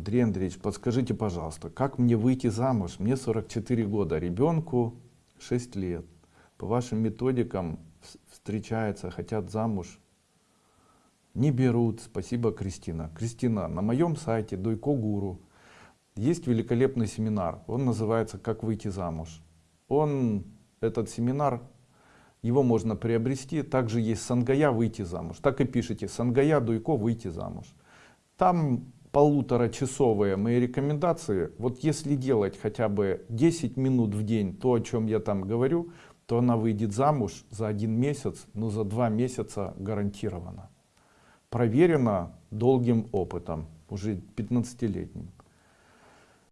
Андрей Андреевич, подскажите, пожалуйста, как мне выйти замуж? Мне 44 года, ребенку 6 лет. По вашим методикам встречаются, хотят замуж, не берут. Спасибо, Кристина. Кристина, на моем сайте Дойко Гуру есть великолепный семинар. Он называется «Как выйти замуж». Он, этот семинар, его можно приобрести. Также есть Сангая «Выйти замуж». Так и пишите «Сангая Дуйко «Выйти замуж». Там полуторачасовые мои рекомендации. Вот если делать хотя бы 10 минут в день, то, о чем я там говорю, то она выйдет замуж за один месяц, но за два месяца гарантированно. Проверено долгим опытом, уже 15-летним.